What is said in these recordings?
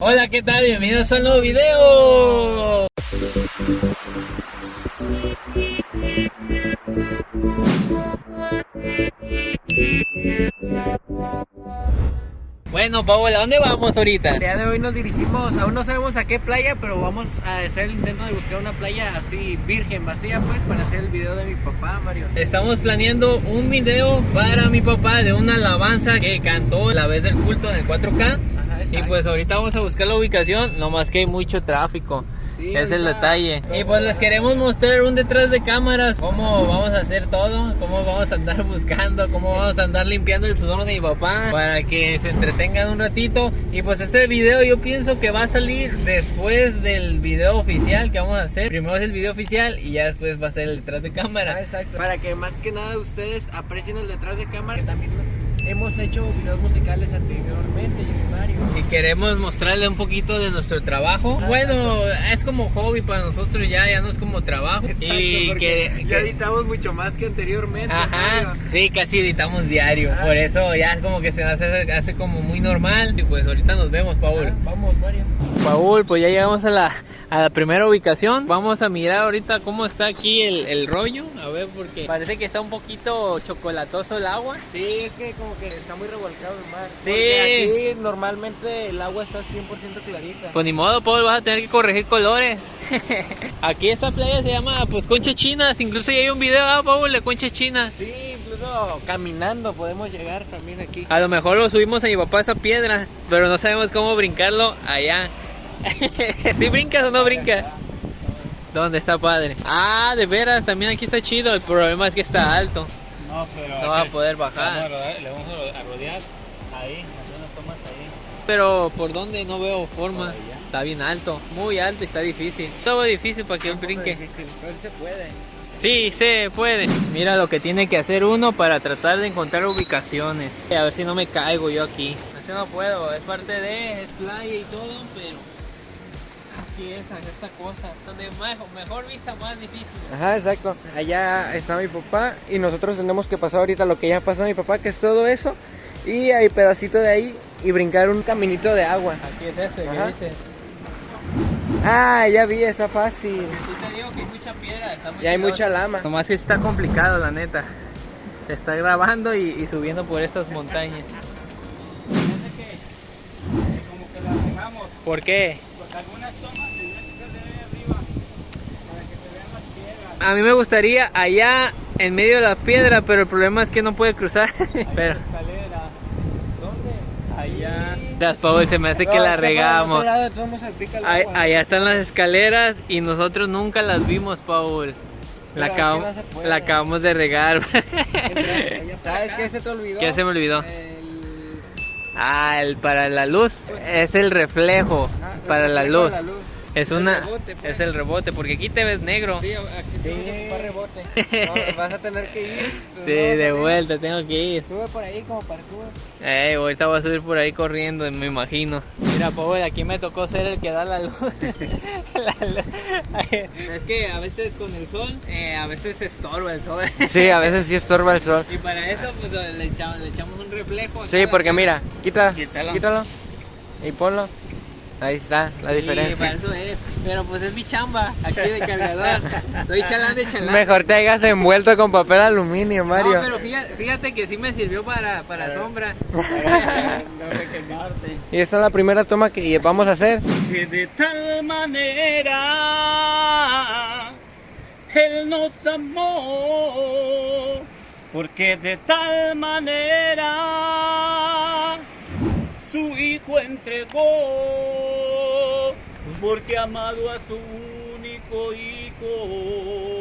Hola, ¿qué tal? Bienvenidos a un nuevo video. Bueno, Paola, ¿a dónde vamos ahorita? El día de hoy nos dirigimos, aún no sabemos a qué playa, pero vamos a hacer el intento de buscar una playa así virgen, vacía, pues, para hacer el video de mi papá, Mario. Estamos planeando un video para mi papá de una alabanza que cantó la vez del culto en el 4K. Y pues ahorita vamos a buscar la ubicación, nomás que hay mucho tráfico. Sí, es el detalle. Y pues les queremos mostrar un detrás de cámaras, cómo vamos a hacer todo, cómo vamos a andar buscando, cómo vamos a andar limpiando el sudor de mi papá para que se entretengan un ratito. Y pues este video yo pienso que va a salir después del video oficial que vamos a hacer. Primero es el video oficial y ya después va a ser el detrás de Ah, cámara. exacto. Para que más que nada ustedes aprecien el detrás de cámara, que también hemos hecho videos musicales anteriormente, yo y Mario. Y queremos mostrarle un poquito de nuestro trabajo. Bueno, es como hobby para nosotros ya, ya no es como trabajo. Exacto, y que, ya editamos mucho más que anteriormente, Ajá, Mario. sí, casi editamos diario, Ah. por eso ya es como que se hace, hace como muy normal y pues ahorita nos vemos, Paul. Ah, Vamos, Mario. Paul, pues ya llegamos a la, a la primera ubicación, vamos a mirar ahorita cómo está aquí el, el rollo, a ver porque parece que está un poquito chocolatoso el agua. Sí, es que como que está muy revolcado el mar. Sí. Porque aquí normalmente el agua está 100% clarita. Pues ni modo, Paul, vas a tener que corregir colores. aquí esta playa se llama pues conchas chinas, incluso ya hay un video, ¿ah, Paul, de conchas chinas. Sí, incluso caminando podemos llegar también aquí. A lo mejor lo subimos a mi papá esa piedra, pero no sabemos cómo brincarlo allá. ¿Sí brincas o no brincas? ¿Dónde está padre? Ah, de veras, también aquí está chido. El problema es que está alto. No, pero. No vas a poder vamos a bajar. rodar- le vamos a ro- a rodear ahí, hacer unas tomas ahí. Pero por dónde no veo forma. Está bien alto, muy alto y está difícil. Todo difícil para que él Un brinque. difícil, pero se puede. Sí, se puede. Mira lo que tiene que hacer uno para tratar de encontrar ubicaciones. A ver si no me caigo yo aquí. Así no puedo, es parte de, es playa y todo, pero así es, esta cosa. Donde más, mejor vista, más difícil. Ajá, exacto. Allá está mi papá y nosotros tenemos que pasar ahorita lo que ya pasó mi papá, que es todo eso. Y hay pedacito de ahí y brincar un caminito de agua. Aquí es ese, ¿qué dices? Ah, ya vi, está fácil. Sí te digo que hay mucha piedra, está muy Y hay mucha lama. Nomás que está complicado, la neta. Se está grabando y, y subiendo por estas montañas. Parece que, que como que la regamos. ¿Por qué? Porque algunas tomas tendrían que ser de ahí arriba. Para que se vean las piedras. A mí me gustaría allá en medio de la piedra, pero el problema es que no puede cruzar. Hay pero escaleras. ¿Dónde? Allá. las Paul, se me hace que la regamos. Ahí- allá están las escaleras y nosotros nunca las vimos, Paul. La, acabamos, no se puede. la acabamos de regar. ¿Sabes qué se te olvidó? ¿Qué se me olvidó? El... Ah, el para la luz. Es el reflejo Ah, para luz. la luz. Es El una rebote, pues. es el rebote porque aquí te ves negro. Sí, aquí sí. Ocupar rebote. No, vas a tener que ir. pues, Sí, no de vuelta tengo que ir. Sube por ahí como parkour. Eh, ahorita voy a subir por ahí corriendo, me imagino. Mira, Paul, aquí me tocó ser el que da la luz. La luz. es que a veces con el sol, eh, a veces estorba el sol. Sí, a veces sí estorba el sol. y para eso, pues le echamos, le echamos un reflejo. Sí, porque mira, quita, Quítalo. quítalo y ponlo. Ahí está la Sí, diferencia. para eso es. Pero pues es mi chamba, aquí de cargador. Estoy chalán de chalán. Mejor te hayas envuelto con papel aluminio, Mario. No, pero fíjate, fíjate que sí me sirvió para, para sombra. No que quemarte. Y esta es la primera toma que vamos a hacer. Que de tal manera Él nos amó, porque de tal manera su Hijo entregó, porque ha amado a su único Hijo.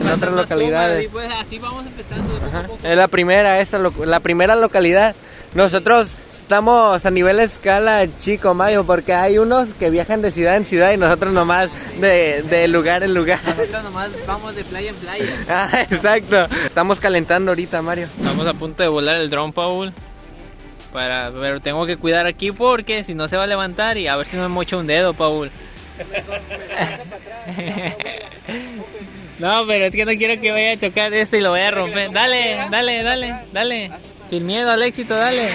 En otras localidades. pues así vamos empezando de poco a Ajá. poco. Es la primera, esta, la primera localidad. Nosotros estamos a nivel escala chico, Mario, porque hay unos que viajan de ciudad en ciudad y nosotros nomás de, de lugar en lugar. Nosotros nomás vamos de playa en playa. Ah, exacto. Estamos calentando ahorita, Mario. Estamos a punto de volar el dron, Paul. Para, pero tengo que cuidar aquí porque si no se va a levantar y a ver si no me mocho un dedo, Paul. No, pero es que no quiero que vaya a chocar esto y lo vaya a romper. Dale, dale, dale, dale. Sin miedo al éxito, dale.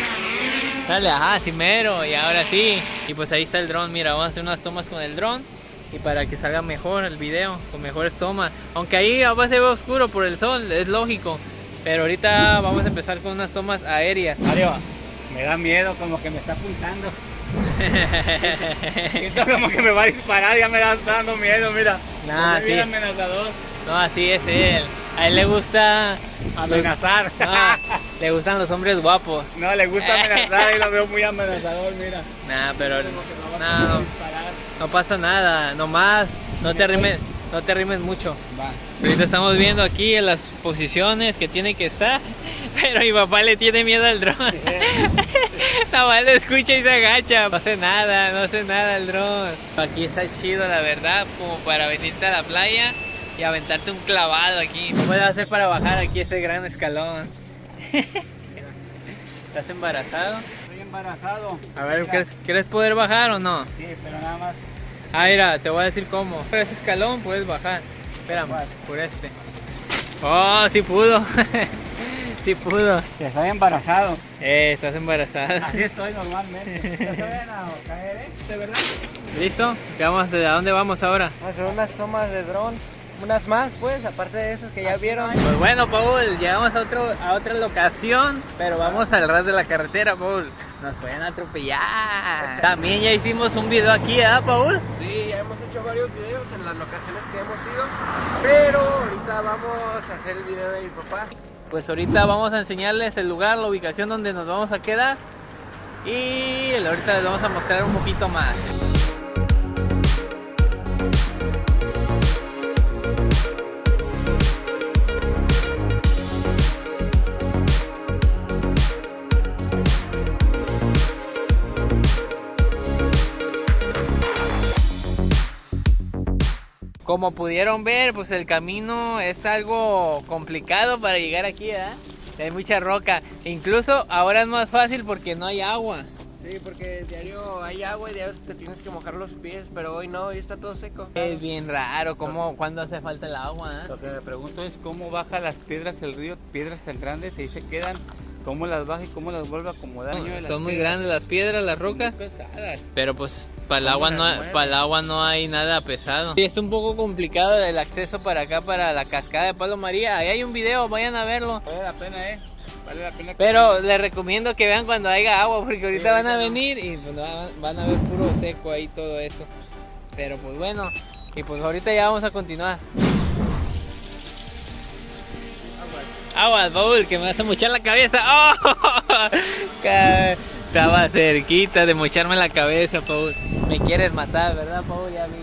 Dale, ajá, mero, y ahora sí. Y pues ahí está el dron, mira, vamos a hacer unas tomas con el dron. Y para que salga mejor el video, con mejores tomas. Aunque ahí a se ve oscuro por el sol, es lógico. Pero ahorita vamos a empezar con unas tomas aéreas. Mario, me da miedo, como que me está apuntando. Siento como que me va a disparar, ya me da- está dando miedo, mira. Sí. amenazador. No, así es él. A él le gusta... Amenazar. No, le gustan los hombres guapos. No, le gusta amenazar y lo veo muy amenazador, mira. Nah, pero no, disparar. no pasa nada. Nomás no te rimes, no te rimes mucho. Va. Ahorita estamos viendo aquí las posiciones que tiene que estar, pero mi papá le tiene miedo al dron. Nada más le escucha y se agacha. No hace nada, no hace nada el dron. Aquí está chido, la verdad, como para venirte a la playa y aventarte un clavado aquí. ¿Cómo le vas a hacer para bajar aquí este gran escalón? ¿Estás embarazado? Estoy embarazado. A ver. ¿quieres, ¿quieres poder bajar o no? Sí, pero nada más. Ah, mira, te voy a decir cómo. Por ese escalón puedes bajar. Espérame, por este. Oh, sí pudo. sí pudo. Que estoy embarazado. Eh, estás embarazada. Así estoy normalmente. Ya se ven a caer, ¿eh? ¿De verdad? ¿Listo? ¿Ya vamos, ¿A dónde vamos ahora? A hacer unas tomas de dron. Unas más, pues, aparte de esas que ya vieron. Pues bueno, Paul, llegamos a, otro, a otra locación, pero vamos al ras de la carretera, Paul. Nos pueden atropellar. También ya hicimos un video aquí, ¿ah, Paul? Sí, ya hemos hecho varios videos en las locaciones que hemos ido, pero ahorita vamos a hacer el video de mi papá. Pues ahorita vamos a enseñarles el lugar, la ubicación donde nos vamos a quedar. Y ahorita les vamos a mostrar un poquito más. Como pudieron ver, pues el camino es algo complicado para llegar aquí, ¿verdad? Hay mucha roca. Incluso ahora es más fácil porque no hay agua. Sí, porque diario hay agua y diario te tienes que mojar los pies, pero hoy no, hoy está todo seco. Es bien raro, como cuando hace falta el agua, ¿eh? Lo que me pregunto es cómo baja las piedras del río, piedras tan grandes, y ahí se quedan, cómo las baja y cómo las vuelve a acomodar. Las Son muy piedras. grandes las piedras, las rocas. Pesadas. Pero pues para el ¿Cómo agua no para el agua no hay nada pesado. Sí, está un poco complicado el acceso para acá para la cascada de Palo María. Ahí hay un video, vayan a verlo. Vale la pena, eh. Vale la pena. que- Pero les recomiendo que vean cuando haya agua porque ahorita Sí, van a venir y pues, van, van a ver puro seco ahí todo eso. Pero pues bueno, y pues ahorita ya vamos a continuar. Aguas, Paul, que me vas a mochar la cabeza. ¡Oh! Estaba cerquita de mocharme la cabeza, Paul. Me quieres matar, ¿verdad, Paul? Ya vi.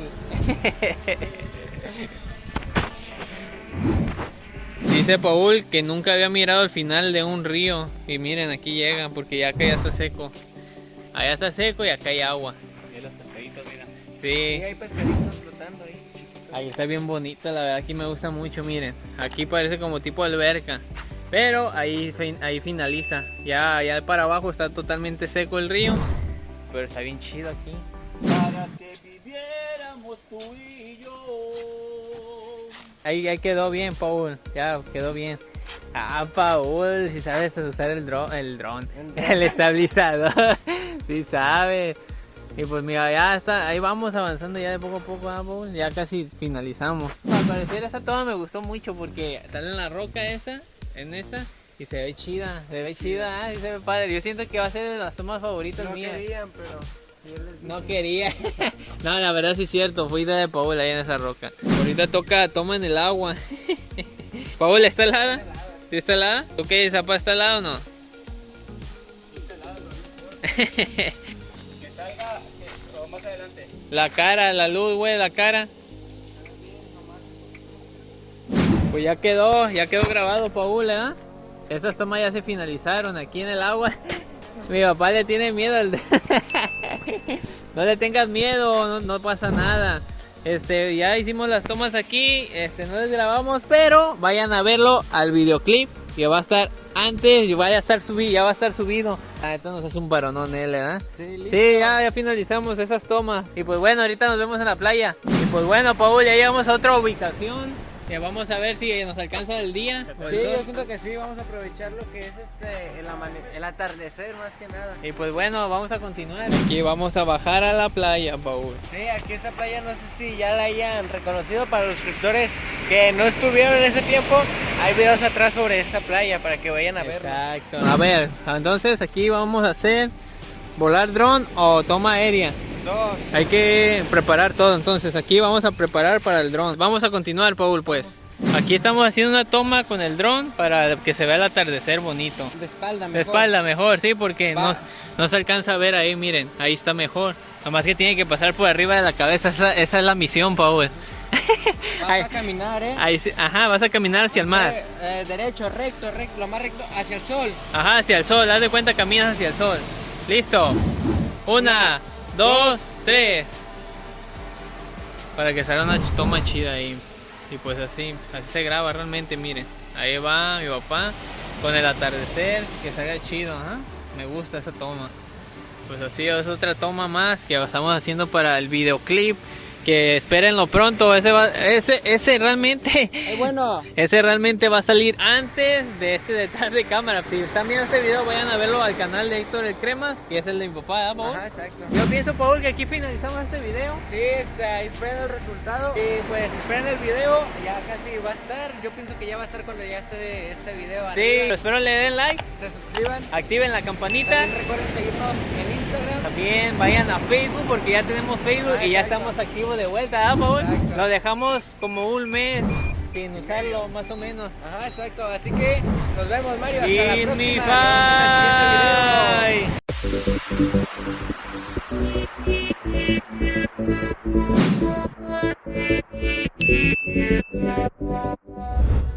Dice Paul que nunca había mirado el final de un río. Y miren, aquí llega, porque ya acá ya está seco. Allá está seco y acá hay agua. Sí, los pescaditos, mira. Sí, Sí, hay pescaditos flotando ahí. Ahí está bien bonito, la verdad aquí me gusta mucho, miren. Aquí parece como tipo alberca. Pero ahí, fin- ahí finaliza. Ya, ya para abajo está totalmente seco el río. Pero está bien chido aquí. Para que viviéramos tú y yo. Ahí, ahí quedó bien, Paul. Ya quedó bien. Ah, Paul, si sabes usar el dron, el dron, el estabilizador. Si sabes. Y pues mira, ya está, ahí vamos avanzando ya de poco a poco, ah. Ya casi finalizamos. Al parecer esa toma me gustó mucho porque sale en la roca esa, en esa, y se ve chida, se ve chida, ah, y se ve padre. Yo siento que va a ser de las tomas favoritas No mías. querían, pero. No quería. no, la verdad sí es cierto. Fui de Paul ahí en esa roca. Ahorita toca toma en el agua. Paul, ¿está helada? ¿Sí está helada? ¿Tú qué, Zapa, está helada o no? la cara, la luz, güey, la cara. Pues ya quedó, ya quedó grabado, Paul, ¿eh? Esas tomas ya se finalizaron aquí en el agua. Mi papá le tiene miedo al... no le tengas miedo, no, no pasa nada. Este, ya hicimos las tomas aquí, este, no les grabamos, pero vayan a verlo al videoclip, que va a estar antes, y vaya a estar subido, ya va a estar subido. Ah, esto nos hace un varonón él, ¿verdad? Sí, listo. Sí, ya, ya finalizamos esas tomas. Y pues bueno, ahorita nos vemos en la playa. Y pues bueno, Paul, ya llegamos a otra ubicación. Vamos a ver si nos alcanza el día. Sí, sol. yo siento que sí, vamos a aprovechar lo que es este, el, atardecer más que nada. Y pues bueno, vamos a continuar. Aquí vamos a bajar a la playa, Paul. Sí, aquí esta playa no sé si ya la hayan reconocido para los suscriptores que no estuvieron en ese tiempo. Hay videos atrás sobre esta playa para que vayan a verlo. Exacto. A ver, entonces aquí vamos a hacer volar dron o toma aérea. Hay que preparar todo, entonces aquí vamos a preparar para el dron. Vamos a continuar, Paul, pues. Aquí estamos haciendo una toma con el dron para que se vea el atardecer bonito. De espalda, De espalda mejor, sí, porque no, no se alcanza a ver ahí, miren, ahí está mejor. Nomás que tiene que pasar por arriba de la cabeza, esa, esa es la misión, Paul. Vas Ay. a caminar, eh. Ahí, ajá, vas a caminar hacia el mar. Eh, derecho, recto, recto, lo más recto, hacia el sol. Ajá, hacia el sol, haz de cuenta caminas hacia el sol. Listo. Una, dos, tres. Para que salga una toma chida ahí. Y pues así, así se graba realmente, miren. Ahí va mi papá con el atardecer, que salga chido, ajá. Me gusta esa toma. Pues así es otra toma más que estamos haciendo para el videoclip. Que espérenlo pronto. Ese, va- ese, ese realmente Eh, bueno, ese realmente va a salir antes de este detrás de cámara. Si están viendo este video, vayan a verlo al canal de Héctor el Crema, que es el de mi papá, ¿verdad, Paul? Ajá, exacto. Yo pienso, Paul, que aquí finalizamos este video. Sí, ahí esperen el resultado. Y pues esperen el video, ya casi va a estar. Yo pienso que ya va a estar cuando ya esté este video. Sí, arriba. espero le den like, Se suscriban. activen la campanita. También recuerden seguirnos en Instagram. También vayan a Facebook porque ya tenemos Facebook Ah, y ya exacto. estamos activos de vuelta, ¿verdad, Paul? Exacto. Lo dejamos como un mes sin usarlo, más o menos. Ajá, exacto. Así que nos vemos, Mario. Hasta la próxima. bye.